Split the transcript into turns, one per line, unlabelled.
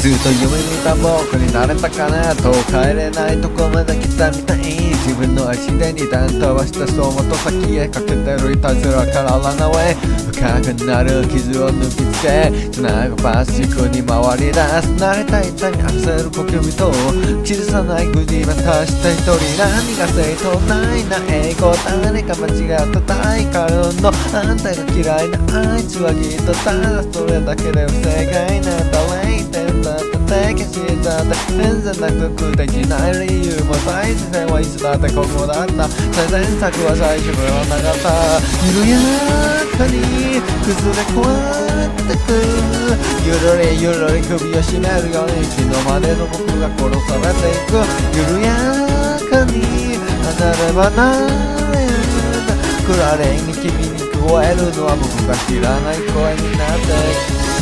ずっと夢見た僕になれたかなと帰れないとこまで来たみたい自分の足で二段飛ばしたそうもと先へかけてるいたずらからランナウェイ深くなる傷を抜きつけ繋ぐパスチクに回り出す慣れた痛み焦る呼吸と傷さない国またした一人何が正当ないな英語誰か間違った大カルのあんたが嫌いなあいつはきっとただそれだけで不正解なんだ全然なくできない理由も最前線はいつだってここだった最善策は最初ではなかった緩やかに崩れ壊れてくゆるりゆるり首を絞めるように昨日までの僕が殺されていく緩やかに離れ離れくられに君に聞こえるのは僕が知らない声になって